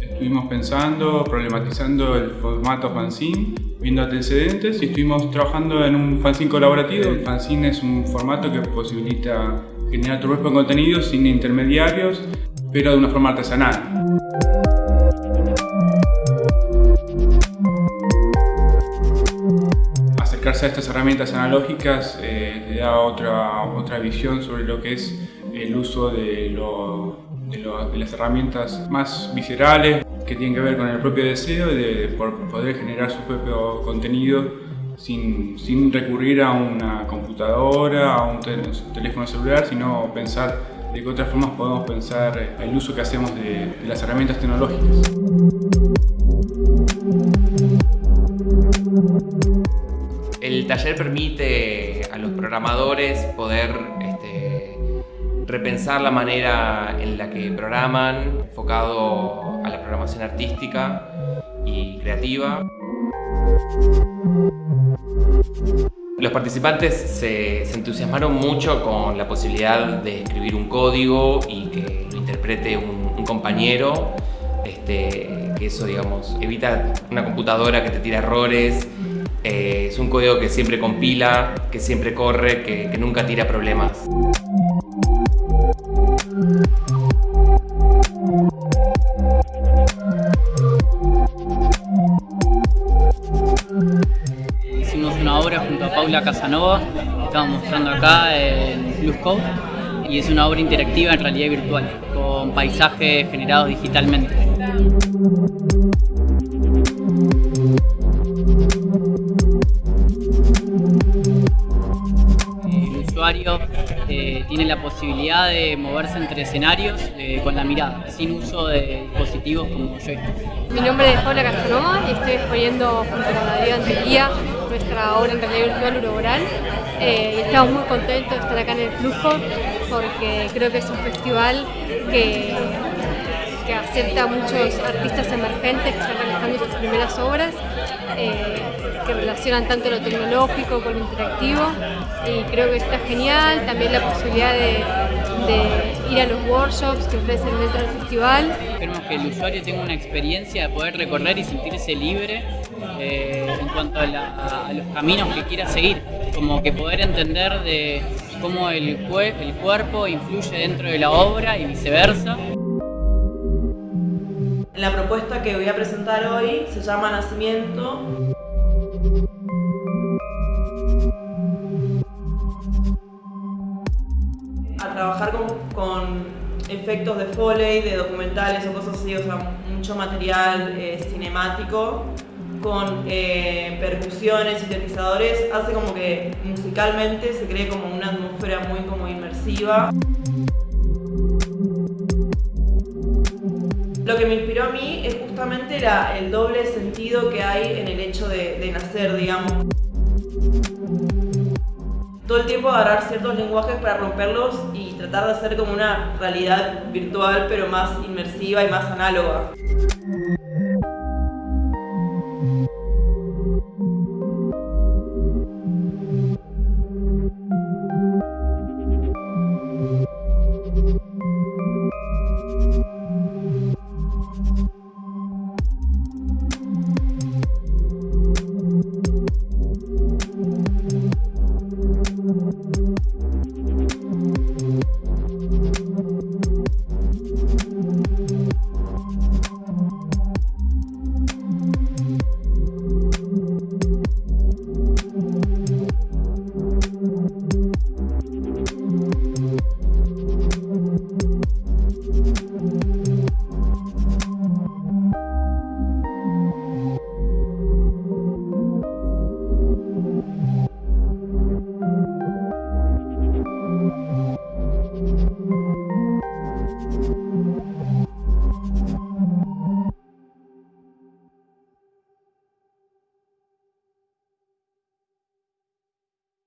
Estuvimos pensando, problematizando el formato fanzine, viendo antecedentes y estuvimos trabajando en un fanzine colaborativo. El fanzine es un formato que posibilita generar tu propio contenido sin intermediarios, pero de una forma artesanal. Acercarse a estas herramientas analógicas eh, le da otra, otra visión sobre lo que es el uso de, de, las herramientas más viscerales que tienen que ver con el propio deseo de, poder generar su propio contenido sin, sin, recurrir a una computadora, a un teléfono celular, sino pensar de qué otras formas podemos pensar el uso que hacemos de las herramientas tecnológicas. Taller permite a los programadores poder este, repensar la manera en la que programan, enfocado a la programación artística y creativa. Los participantes se, entusiasmaron mucho con la posibilidad de escribir un código y que lo interprete un, compañero, este, que eso digamos, evita una computadora que te tira errores eh, es un código que siempre compila, que siempre corre, que, nunca tira problemas. Hicimos una obra junto a Paula Casanova, estamos mostrando acá en Blue Code, y es una obra interactiva en realidad virtual, con paisajes generados digitalmente. Tiene la posibilidad de moverse entre escenarios eh, con la mirada, sin uso de dispositivos como joystick. Mi nombre es Paula Casanova y estoy exponiendo junto con Adrián Tequía nuestra obra en realidad virtual Uroboral. Eh, estamos muy contentos de estar acá en el Flujo porque creo que es un festival que, que acepta a muchos artistas emergentes que están realizando sus primeras obras que relacionan tanto lo tecnológico con lo interactivo y creo que está genial, también la posibilidad de, ir a los workshops que ofrecen dentro del festival. Queremos que el usuario tenga una experiencia de poder recorrer y sentirse libre eh, en cuanto a, los caminos que quiera seguir, como que poder entender de cómo el cuerpo influye dentro de la obra y viceversa. La propuesta que voy a presentar hoy se llama Nacimiento a trabajar con, efectos de foley, de documentales o cosas así, o sea, mucho material eh, cinemático con eh, percusiones, sintetizadores, hace como que musicalmente se cree como una atmósfera muy como inmersiva. Lo que me inspiró a mí es justamente el doble sentido que hay en el hecho de, nacer, digamos. Todo el tiempo agarrar ciertos lenguajes para romperlos y tratar de hacer como una realidad virtual pero más inmersiva y más análoga.